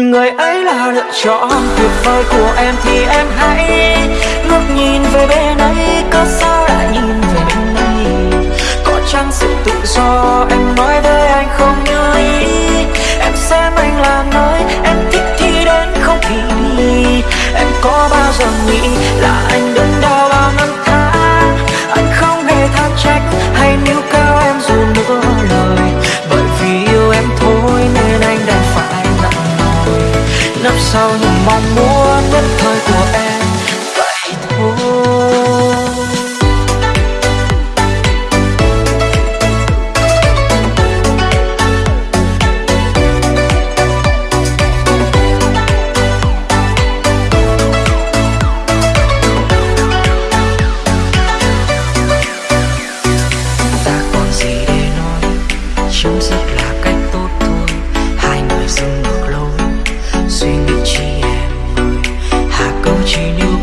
Người ấy là lựa chọn tuyệt vời của em thì em hãy ngước nhìn về bên ấy, Có sao lại nhìn về bên này Có chăng sự tự do em nói với anh không như ý? Em xem anh là nơi em thích thì đến không thì đi Em có bao giờ nghĩ là anh đừng sau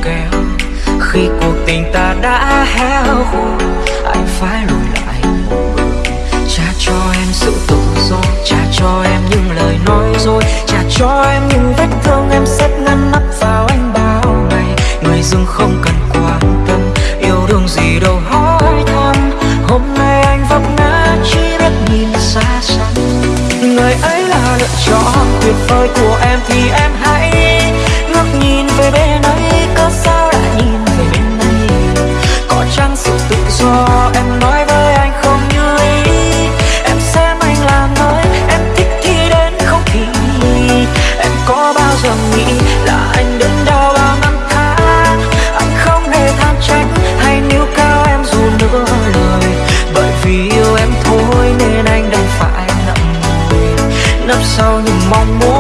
kéo khi cuộc tình ta đã héo khô anh phải lùi lại một bước. Trả cho em sự tự do trả cho em những lời nói dối trả cho em những vết thương, em xếp ngăn nắp vào anh bao ngày. Người dưng không cần quan tâm, yêu đương gì đâu hỏi thăm. Hôm nay anh vấp ngã chỉ biết nhìn xa xăm. Người ấy là lựa chọn tuyệt vời của em thì em nấp sau những mong muốn.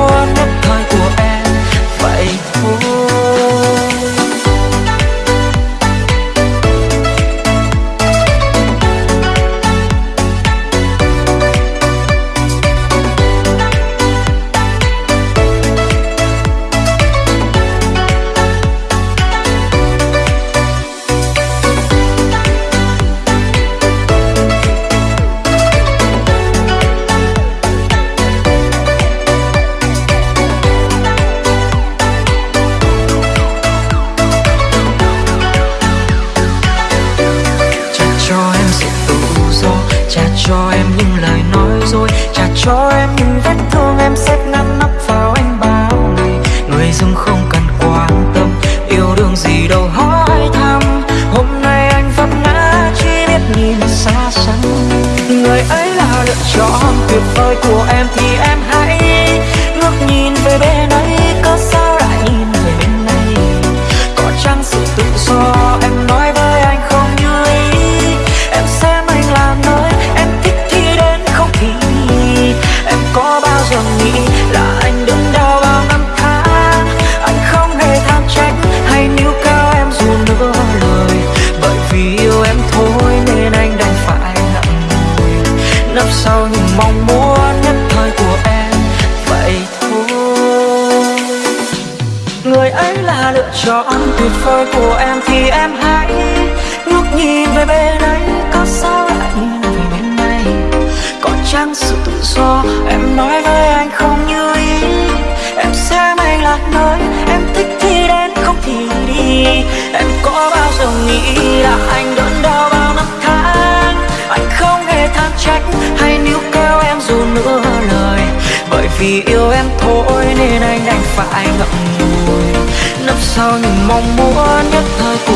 Vết thương em xếp ngăn nắp vào anh bao ngày. Người dưng không cần quan tâm, yêu đương gì đâu hỏi thăm. Hôm nay anh vấp ngã chỉ biết nhìn xa xăm. Người ấy là lựa chọn tuyệt vời của em thì cho anh chọn tuyệt vời của em thì em hãy ngước nhìn về bên ấy. Có sao lại nhìn về bên này? Có chăng sự tự do em nói với anh không như ý? Em xem anh là nơi, em thích thì đến, không thì đi. Em có bao giờ nghĩ là anh đớn đau bao năm tháng? Anh không hề than trách hay níu kéo em dù nửa lời. Bởi vì yêu em thôi. Sao những mong muốn nhất thời